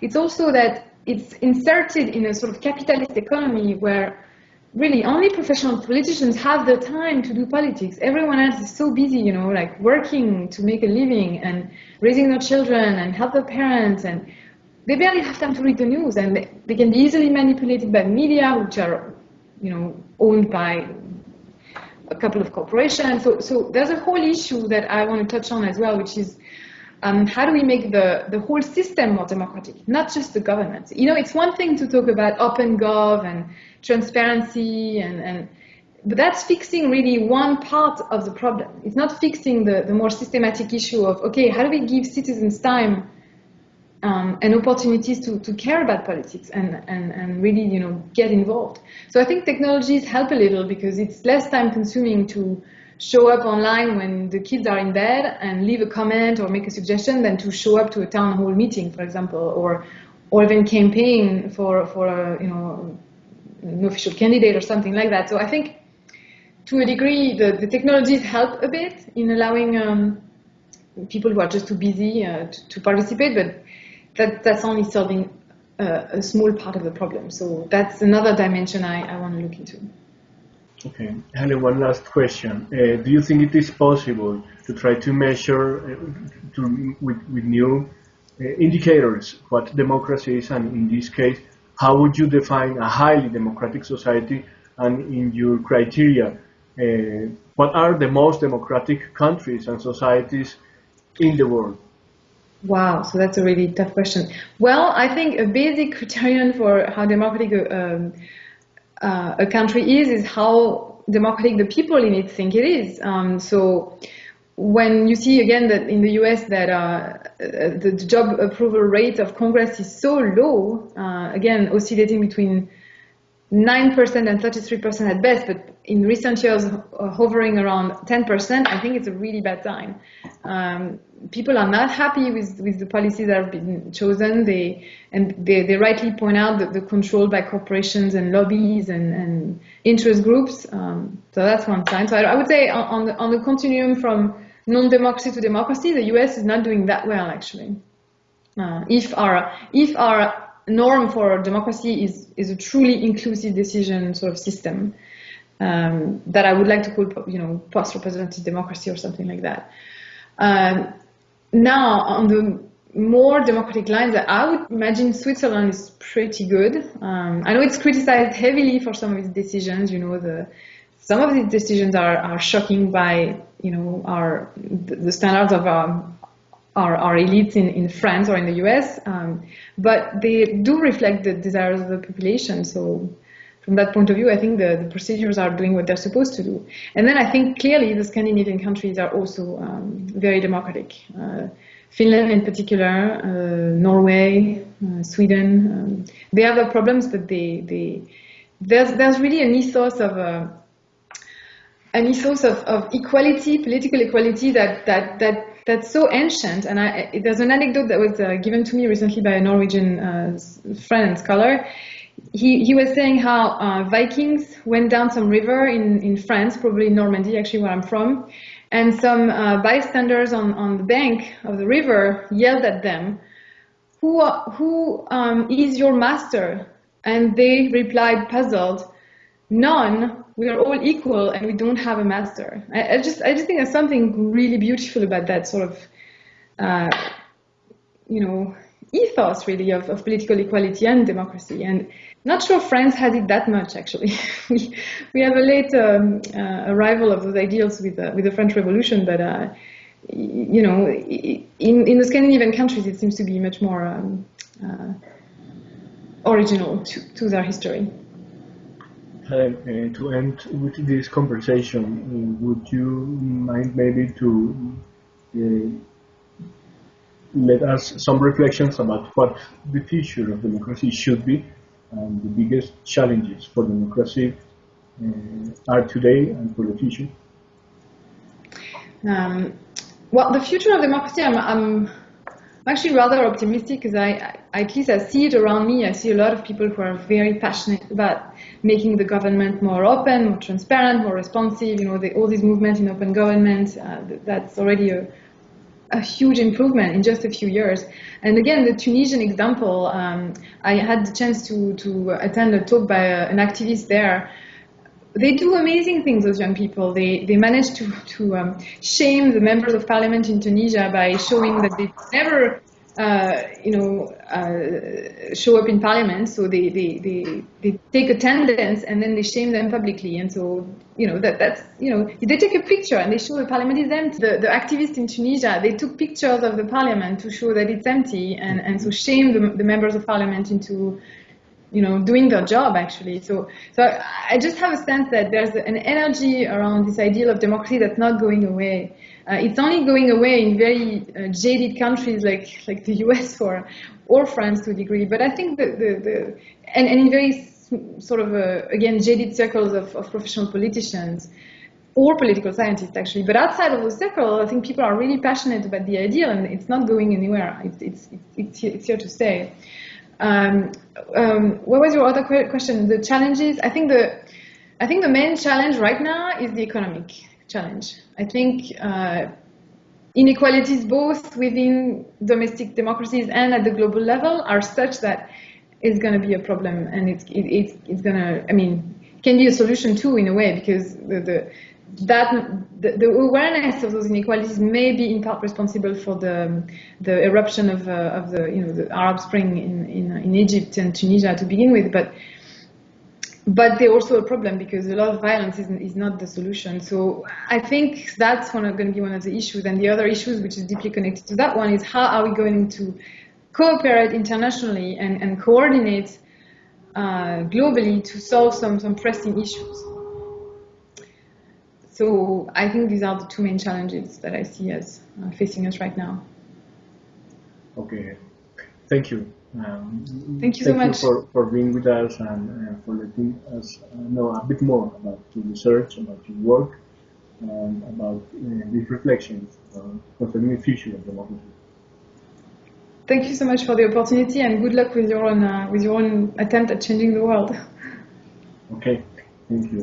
it's also that it's inserted in a sort of capitalist economy where really only professional politicians have the time to do politics. Everyone else is so busy, you know, like working to make a living and raising their children and help their parents and they barely have time to read the news and they, can be easily manipulated by media which are, you know, owned by a couple of corporations. So, so there's a whole issue that I want to touch on as well, which is um, how do we make the, the whole system more democratic, not just the government? You know, it's one thing to talk about open gov and transparency and, and but that's fixing really one part of the problem. It's not fixing the, the more systematic issue of, okay, how do we give citizens time um, and opportunities to, to care about politics and, and, and really, you know, get involved. So I think technologies help a little because it's less time consuming to show up online when the kids are in bed and leave a comment or make a suggestion than to show up to a town hall meeting, for example, or, or even campaign for, for a, you know, an official candidate or something like that. So I think to a degree, the, the technologies help a bit in allowing um, people who are just too busy uh, to, to, participate, but that, that's only solving uh, a small part of the problem. So that's another dimension I, I want to look into. Okay, Helen, one last question. Uh, do you think it is possible to try to measure uh, to, with, with new uh, indicators what democracy is, and in this case, how would you define a highly democratic society? And in your criteria, uh, what are the most democratic countries and societies in the world? Wow, so that's a really tough question. Well, I think a basic criterion for how democratic um, uh, a country is is how democratic the people in it think it is. Um, so when you see again that in the US that uh, the job approval rate of Congress is so low, uh, again oscillating between 9% and 33% at best, but in recent years uh, hovering around 10%, I think it's a really bad time. Um, people are not happy with, with the policies that have been chosen. They and they, they rightly point out that they're controlled by corporations and lobbies and, and interest groups. Um, so that's one sign. So I, I would say on, on, the on the continuum from non-democracy to democracy, the U.S. is not doing that well actually. Uh, if our if our norm for democracy is, is a truly inclusive decision sort of system um, that I would like to call, you know, post-representative democracy or something like that. Um, now, on the more democratic lines, I would imagine Switzerland is pretty good. Um, I know it's criticized heavily for some of its decisions. You know, the some of these decisions are, are shocking by you know our the standards of our our, our elites in, in France or in the US, um, but they do reflect the desires of the population. So from that point of view, I think the, the, procedures are doing what they're supposed to do. And then I think clearly the Scandinavian countries are also um, very democratic. Uh, Finland in particular, uh, Norway, uh, Sweden, um, they have their problems, but they, they, there's, there's really an ethos of uh, an ethos of, of equality, political equality that, that, that that's so ancient. And I, there's an anecdote that was uh, given to me recently by a Norwegian uh, friend and scholar. He, he was saying how uh, Vikings went down some river in, in France, probably Normandy, actually where I'm from, and some uh, bystanders on, on the bank of the river yelled at them, who, who um, is your master? And they replied, puzzled, none, we are all equal and we don't have a master. I, I just I just think there's something really beautiful about that sort of uh, you know ethos really of, of political equality and democracy and not sure France has it that much actually. we we have a late um, uh, arrival of those ideals with uh, with the French Revolution, but uh, you know in in the Scandinavian countries it seems to be much more um, uh, original to, to their history. Uh, to end with this conversation, would you mind maybe to uh, let us some reflections about what the future of democracy should be and the biggest challenges for democracy uh, are today and for the future? Um, well, the future of democracy, I'm, I'm actually rather optimistic because I, I, at least I see it around me. I see a lot of people who are very passionate about making the government more open, more transparent, more responsive. You know, the, all these movements in open government. Uh, that's already a, a huge improvement in just a few years. And again, the Tunisian example, um, I had the chance to, to attend a talk by a, an activist there. They do amazing things, those young people. They, they manage to, to um, shame the members of parliament in Tunisia by showing that they never uh, you know, uh, show up in parliament. So they, they, they, they take attendance and then they shame them publicly. And so, you know, that, that's, you know, they take a picture and they show the parliament is empty. The, the activists in Tunisia, they took pictures of the parliament to show that it's empty and, and so shame the, the members of parliament into, you know, doing their job actually. So, so I just have a sense that there's an energy around this ideal of democracy that's not going away. Uh, it's only going away in very uh, jaded countries like like the US or or France to a degree. But I think the the, the and, and in very sort of uh, again jaded circles of, of professional politicians or political scientists actually. But outside of the circle, I think people are really passionate about the ideal, and it's not going anywhere. It's it's it's, it's here to stay. Um, um, what was your other question? The challenges. I think the I think the main challenge right now is the economic challenge. I think uh, inequalities both within domestic democracies and at the global level are such that it's going to be a problem, and it's it, it's it's going to. I mean, can be a solution too in a way because the, the that the, the, awareness of those inequalities may be in part responsible for the the eruption of uh, of the you know the Arab Spring in, in in Egypt and Tunisia to begin with, but but they're also a problem because a lot of violence is, is not the solution. So I think that's one going to be one of the issues. And the other issues, which is deeply connected to that one, is how are we going to cooperate internationally and, and coordinate uh, globally to solve some, some pressing issues. So I think these are the two main challenges that I see as uh, facing us right now. Okay, thank you. Um, thank you so thank much you for, for being with us and uh, for letting us know a bit more about your research, about your work, and about uh, these reflections concerning the future of democracy. Thank you so much for the opportunity and good luck with your own, uh, with your own attempt at changing the world. Okay, thank you.